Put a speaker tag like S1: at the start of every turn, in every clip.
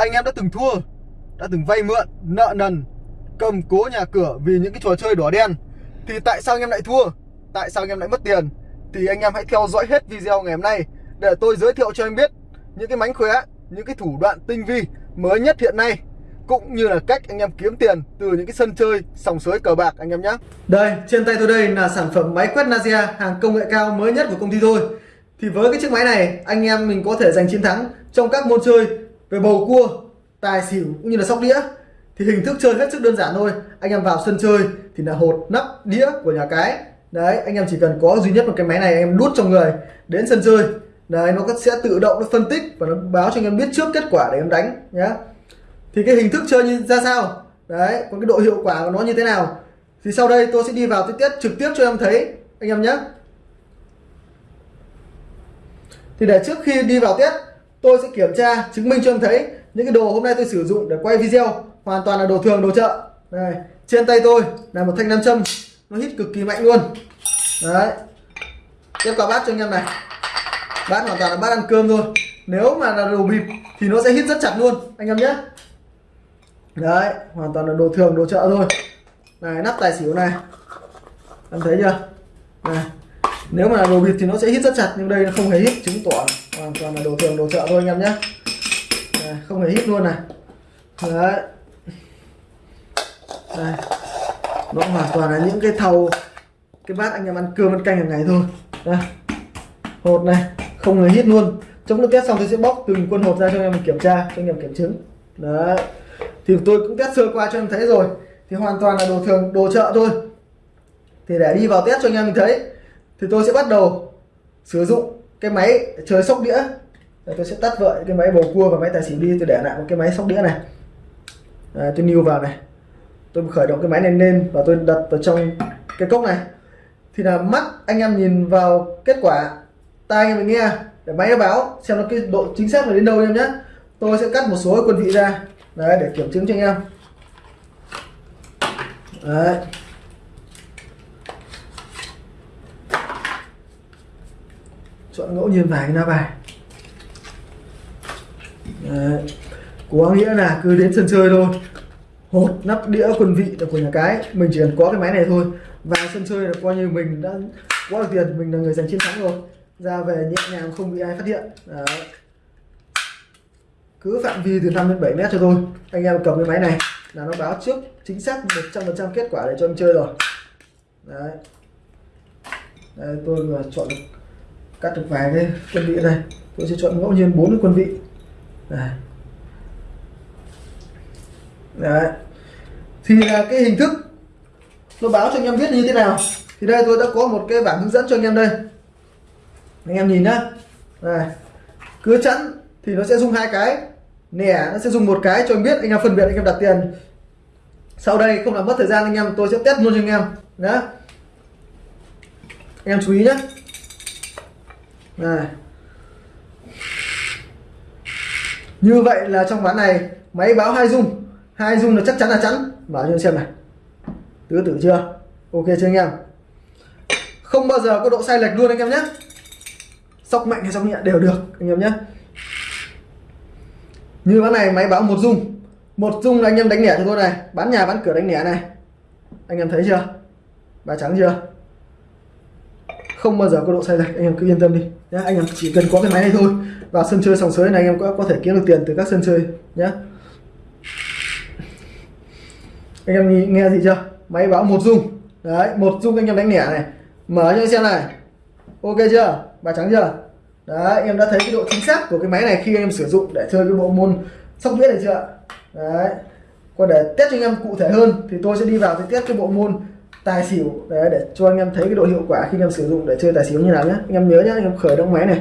S1: anh em đã từng thua, đã từng vay mượn, nợ nần, cầm cố nhà cửa vì những cái trò chơi đỏ đen. Thì tại sao anh em lại thua? Tại sao anh em lại mất tiền? Thì anh em hãy theo dõi hết video ngày hôm nay để tôi giới thiệu cho anh biết những cái mánh khóe, những cái thủ đoạn tinh vi mới nhất hiện nay, cũng như là cách anh em kiếm tiền từ những cái sân chơi, sòng sới cờ bạc anh em nhé. Đây, trên tay tôi đây là sản phẩm máy quét Nazia hàng công nghệ cao mới nhất của công ty tôi. Thì với cái chiếc máy này, anh em mình có thể giành chiến thắng trong các môn chơi về bầu cua, tài xỉu cũng như là sóc đĩa, thì hình thức chơi hết sức đơn giản thôi. Anh em vào sân chơi thì là hột, nắp, đĩa của nhà cái. Đấy, anh em chỉ cần có duy nhất một cái máy này, anh em đút trong người, đến sân chơi. Đấy, nó sẽ tự động nó phân tích và nó báo cho anh em biết trước kết quả để em đánh nhé thì cái hình thức chơi như, ra sao? Đấy, còn cái độ hiệu quả của nó như thế nào? Thì sau đây tôi sẽ đi vào tiết trực tiếp cho em thấy, anh em nhé thì để trước khi đi vào tiết tôi sẽ kiểm tra, chứng minh cho em thấy những cái đồ hôm nay tôi sử dụng để quay video. Hoàn toàn là đồ thường, đồ chợ. Đây, trên tay tôi là một thanh nam châm. Nó hít cực kỳ mạnh luôn. Đấy. Tiếp qua bát cho anh em này. Bát hoàn toàn là bát ăn cơm thôi. Nếu mà là đồ bịp thì nó sẽ hít rất chặt luôn, anh em nhé. Đấy, hoàn toàn là đồ thường, đồ chợ thôi. Này, nắp tài xỉu này. Em thấy chưa? Này nếu mà là đồ bịt thì nó sẽ hít rất chặt, nhưng đây nó không hề hít, chứng tỏ hoàn toàn là đồ thường, đồ chợ thôi anh em nhé. Không hề hít luôn này. Đấy. Đây. Nó hoàn toàn là những cái thau, cái bát anh em ăn cơm, ăn canh hàng ngày thôi. Đây. Hột này, không hề hít luôn. Trong lúc test xong tôi sẽ bóc từng quân hột ra cho anh em kiểm tra, cho anh em kiểm chứng. Đấy. Thì tôi cũng test sơ qua cho anh em thấy rồi. Thì hoàn toàn là đồ thường, đồ chợ thôi. Thì để đi vào test cho anh em mình thấy thì tôi sẽ bắt đầu sử dụng cái máy chơi sóc đĩa. Đấy, tôi sẽ tắt vợ cái máy bầu cua và máy tài xỉu đi tôi để lại một cái máy sóc đĩa này. Đấy, tôi new vào này. Tôi khởi động cái máy này lên và tôi đặt vào trong cái cốc này. Thì là mắt anh em nhìn vào kết quả tai anh em nghe. Để máy nó báo xem nó cái độ chính xác là đến đâu em nhé. Tôi sẽ cắt một số quân vị ra. Đấy để kiểm chứng cho anh em. Đấy. Chọn ngẫu nhiên vài cái lá bài đấy. có nghĩa là cứ đến sân chơi thôi. Hột nắp đĩa quân vị là của nhà cái. Mình chỉ cần có cái máy này thôi. Vào sân chơi là coi như mình đã quá được tiền mình là người giành chiến thắng rồi. Ra về nhẹ nhàng không bị ai phát hiện. Đấy. Cứ phạm vi từ 5 đến 7 mét cho tôi anh em cầm cái máy này là nó báo trước chính xác 100% kết quả để cho em chơi rồi. Đấy, đấy tôi chọn cắt được vài cái quân vị này tôi sẽ chọn ngẫu nhiên bốn cái quân vị. Đây. đấy. Thì là cái hình thức nó báo cho anh em biết như thế nào. Thì đây tôi đã có một cái bảng hướng dẫn cho anh em đây. Anh em nhìn nhá. Này cứ chẵn thì nó sẽ dùng hai cái. Nẻ nó sẽ dùng một cái cho anh biết, anh em phân biệt, anh em đặt tiền. Sau đây không làm mất thời gian, anh em, tôi sẽ test luôn cho anh em. Nhá. Anh em chú ý nhé đây. như vậy là trong ván này, máy báo hai dung. Hai dung là chắc chắn là chắn bảo cho xem này. Tứ tử chưa? Ok chưa anh em? Không bao giờ có độ sai lệch luôn anh em nhé. Sóc mạnh hay sóc nhẹ đều được, anh em nhé. Như ván này máy báo một dung. Một dung là anh em đánh lẻ cho tôi này. Bán nhà bán cửa đánh lẻ này. Anh em thấy chưa? Bà trắng chưa? Không bao giờ có độ sai lệch, anh em cứ yên tâm đi nhé anh em chỉ cần có cái máy này thôi, vào sân chơi sòng sới này anh em có có thể kiếm được tiền từ các sân chơi nhé anh em nghe gì chưa? Máy báo một dung. Đấy, một dung anh em đánh lẻ này. Mở cho anh xem này. Ok chưa? Bài trắng chưa? Đấy, anh em đã thấy cái độ chính xác của cái máy này khi anh em sử dụng để chơi cái bộ môn sóc đĩa này chưa? Đấy. Còn để test cho anh em cụ thể hơn thì tôi sẽ đi vào cái test cái bộ môn tài xỉu đấy để cho anh em thấy cái độ hiệu quả khi anh em sử dụng để chơi tài xỉu như nào nhé anh em nhớ nhé anh em khởi động máy này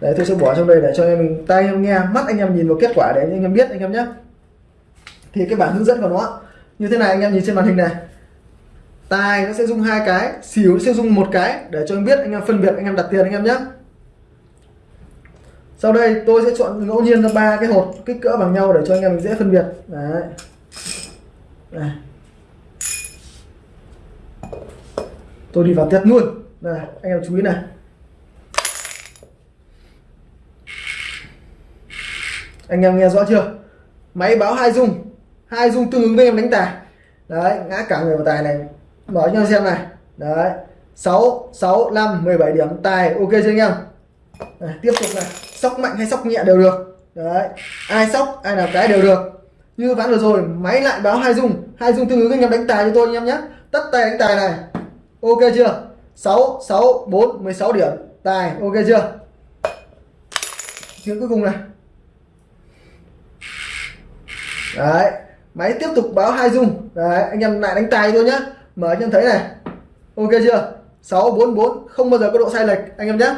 S1: đấy tôi sẽ bỏ trong đây để cho anh em mình tay anh em nghe mắt anh em nhìn vào kết quả để anh em biết anh em nhé thì cái bản hướng dẫn của nó như thế này anh em nhìn trên màn hình này tài nó sẽ dùng hai cái xỉu nó sẽ dùng một cái để cho anh biết anh em phân biệt anh em đặt tiền anh em nhé sau đây tôi sẽ chọn ngẫu nhiên ra ba cái hột kích cỡ bằng nhau để cho anh em mình dễ phân biệt đấy đây. Tôi đi vào test luôn. Này anh em chú ý này. Anh em nghe rõ chưa? Máy báo hai dung. Hai dung tương ứng với em đánh tài. Đấy ngã cả người vào tài này. Mở cho anh xem này. Đấy 6 6 5 17 điểm. Tài ok chưa anh em? Đấy, tiếp tục này. Sóc mạnh hay sóc nhẹ đều được. Đấy ai sóc ai làm cái đều được. Như ván vừa rồi máy lại báo hai dung. Hai dung tương ứng anh em đánh tài cho tôi anh em nhé. Tất tay đánh tài này ok chưa? 6 6 4 16 điểm. Tài, ok chưa? Tiếng cuối cùng này. Đấy, máy tiếp tục báo hai dung. Đấy, anh em lại đánh tài thôi nhá. Mở cho em thấy này. Ok chưa? 644 không bao giờ có độ sai lệch, anh em nhé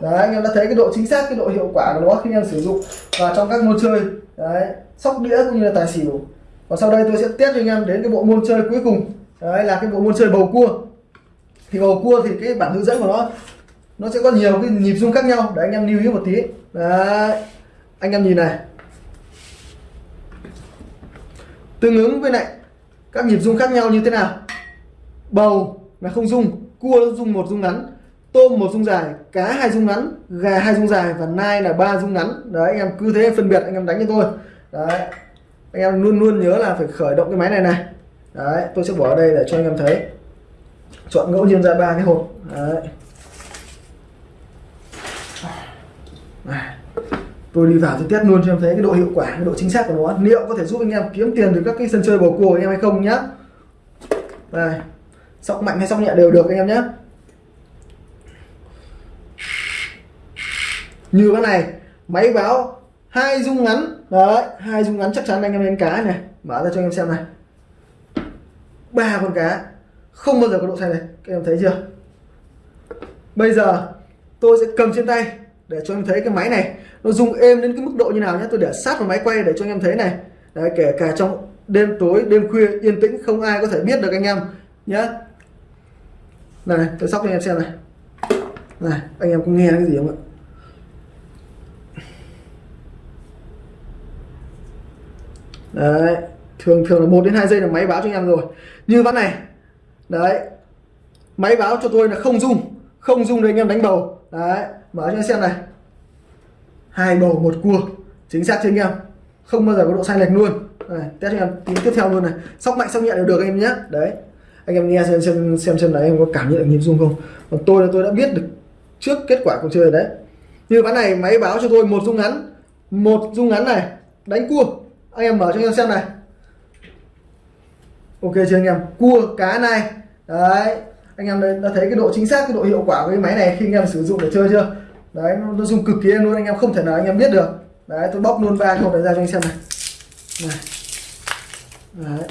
S1: đấy, anh em đã thấy cái độ chính xác, cái độ hiệu quả của nó khi anh em sử dụng vào trong các môn chơi. Đấy, sóc đĩa cũng như là tài xỉu. Và sau đây tôi sẽ test cho anh em đến cái bộ môn chơi cuối cùng đấy, là cái bộ môn chơi bầu cua. Thì bầu cua thì cái bản hướng dẫn của nó nó sẽ có nhiều cái nhịp rung khác nhau. Để anh em lưu ý một tí. Đấy, anh em nhìn này. Tương ứng với lại các nhịp rung khác nhau như thế nào? Bầu là không rung, cua rung một rung ngắn, tôm một rung dài, cá hai rung ngắn, gà hai rung dài và nai là ba rung ngắn. Đấy, anh em cứ thế phân biệt, anh em đánh cho tôi. Đấy, anh em luôn luôn nhớ là phải khởi động cái máy này này đấy, tôi sẽ bỏ ở đây để cho anh em thấy. Chọn ngẫu nhiên ra ba cái hộp. Đấy. À, tôi đi vào tôi test luôn cho em thấy cái độ hiệu quả, cái độ chính xác của nó. Liệu có thể giúp anh em kiếm tiền từ các cái sân chơi bầu cua anh em hay không nhá? Đây, sóc mạnh hay sóc nhẹ đều được anh em nhé như cái này, máy báo, hai dung ngắn. Đấy, hai dung ngắn chắc chắn anh em lên cá này. Mở ra cho anh em xem này ba con cá. Không bao giờ có độ sai này. Các em thấy chưa? Bây giờ tôi sẽ cầm trên tay để cho em thấy cái máy này. Nó rung êm đến cái mức độ như nào nhé. Tôi để sát vào máy quay để cho anh em thấy này. Đấy, kể cả trong đêm tối đêm khuya yên tĩnh không ai có thể biết được anh em nhé. Này tôi sóc cho anh em xem này. Này anh em có nghe cái gì không ạ? Đấy thường thường là một đến hai giây là máy báo cho anh em rồi. Như ván này đấy máy báo cho tôi là không dung không dung để anh em đánh bầu. Đấy mở cho anh xem này. Hai bầu một cua chính xác chưa anh em? Không bao giờ có độ sai lệch luôn. Này, test cho em tí tiếp theo luôn này. Sóc mạnh sóc nhẹ đều được anh em nhé. Đấy anh em nghe xem xem xem xem đấy em có cảm nhận được nhịp rung không? Còn tôi là tôi đã biết được trước kết quả cuộc chơi đấy. Như ván này máy báo cho tôi một rung ngắn. Một rung ngắn này đánh cua. Anh em mở cho anh em xem này ok chưa anh em? Cua cá này. Đấy anh em đã thấy cái độ chính xác cái độ hiệu quả của cái máy này khi anh em sử dụng để chơi chưa? Đấy nó, nó dùng cực kỳ luôn anh em không thể nào anh em biết được. Đấy tôi bóc luôn ba hộp này ra cho anh xem này. Này. Đấy.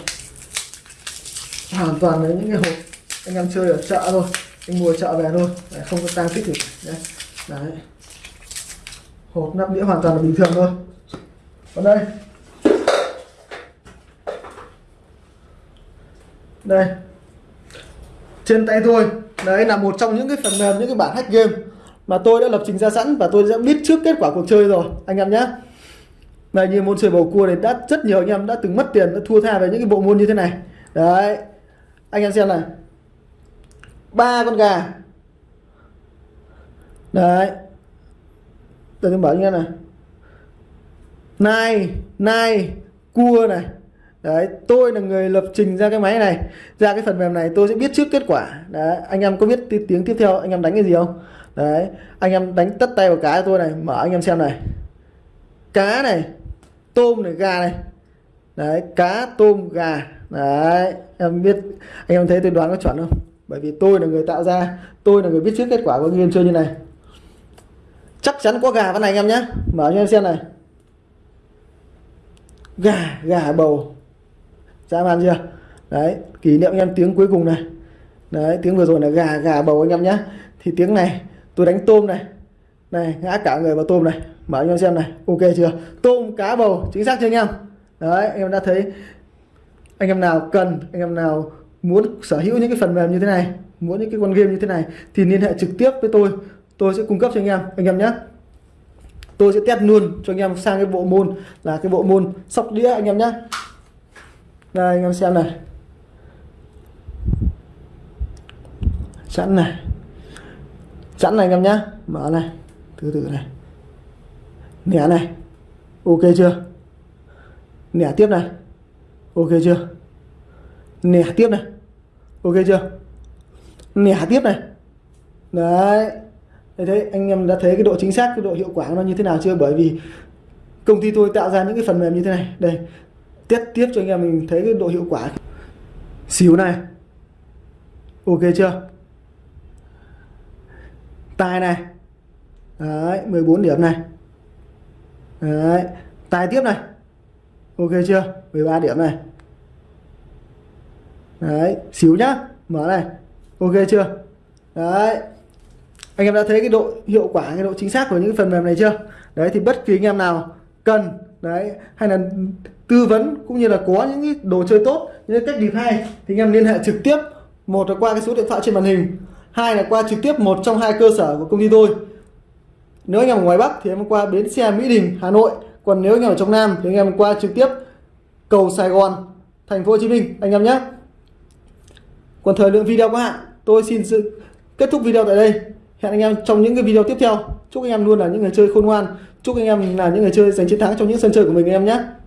S1: Hoàn toàn là những cái hộp anh em chơi ở chợ thôi. Anh mua chợ về thôi. Đấy, không có tăng tích gì. Đấy. đấy. Hộp nắp đĩa hoàn toàn là bình thường thôi. Còn đây. Đây. Trên tay tôi. Đấy, là một trong những cái phần mềm, những cái bản hack game mà tôi đã lập trình ra sẵn và tôi đã biết trước kết quả cuộc chơi rồi, anh em nhé. Này, như môn chơi bầu cua này đã, rất nhiều anh em đã từng mất tiền, đã thua tha về những cái bộ môn như thế này. Đấy. Anh em xem này. Ba con gà. Đấy. Tôi bảo anh em này. Nai nai, cua này đấy, tôi là người lập trình ra cái máy này. Ra cái phần mềm này tôi sẽ biết trước kết quả. Đấy, anh em có biết tiếng tiếp theo anh em đánh cái gì không? Đấy, anh em đánh tất tay vào cá tôi này, mở anh em xem này. Cá này, tôm này, gà này. Đấy, cá, tôm, gà. Đấy, em biết, anh em thấy tôi đoán có chuẩn không? Bởi vì tôi là người tạo ra, tôi là người biết trước kết quả của game chơi như này. Chắc chắn có gà con này anh em nhé. Mở cho em xem này. Gà gà bầu dã man chưa? Đấy, kỷ niệm anh em tiếng cuối cùng này. Đấy, tiếng vừa rồi là gà gà bầu anh em nhé. Thì tiếng này, tôi đánh tôm này. Này, ngã cả người vào tôm này. Mở cho em xem này, ok chưa? Tôm, cá bầu, chính xác chưa anh em? Đấy, anh em đã thấy anh em nào cần, anh em nào muốn sở hữu những cái phần mềm như thế này, muốn những cái con game như thế này, thì liên hệ trực tiếp với tôi. Tôi sẽ cung cấp cho anh em anh em nhé. Tôi sẽ test luôn cho anh em sang cái bộ môn là cái bộ môn sóc đĩa anh em nhé đây, anh em xem này. Chẵn này. Chẵn này anh em nhé mở này. Từ từ này. Nẻ này. Ok chưa? Nẻ tiếp này. Ok chưa? Nẻ tiếp này. Ok chưa? Nẻ tiếp này. Đấy. Thế thấy anh em đã thấy cái độ chính xác, cái độ hiệu quả nó như thế nào chưa? Bởi vì công ty tôi tạo ra những cái phần mềm như thế này. Đây test tiếp cho anh em, mình thấy cái độ hiệu quả. Xíu này. Ok chưa? Tài này. Đấy 14 điểm này. Đấy tài tiếp này. Ok chưa? 13 điểm này. Đấy xíu nhá. Mở này. Ok chưa? Đấy. Anh em đã thấy cái độ hiệu quả, cái độ chính xác của những phần mềm này chưa? Đấy, thì bất kỳ anh em nào cần, đấy, hay là tư vấn cũng như là có những cái đồ chơi tốt, những cách điệp hay thì anh em liên hệ trực tiếp. Một là qua cái số điện thoại trên màn hình, hai là qua trực tiếp một trong hai cơ sở của công ty tôi. Nếu anh em ở ngoài Bắc thì em qua bến xe Mỹ Đình, Hà Nội. Còn nếu anh em ở trong Nam thì anh em qua trực tiếp cầu Sài Gòn, thành phố Hồ Chí Minh, anh em nhé. Còn thời lượng video có hạn tôi xin sự kết thúc video tại đây. Hẹn anh em trong những cái video tiếp theo. Chúc anh em luôn là những người chơi khôn ngoan. Chúc anh em là những người chơi giành chiến thắng trong những sân chơi của mình, anh em nhé.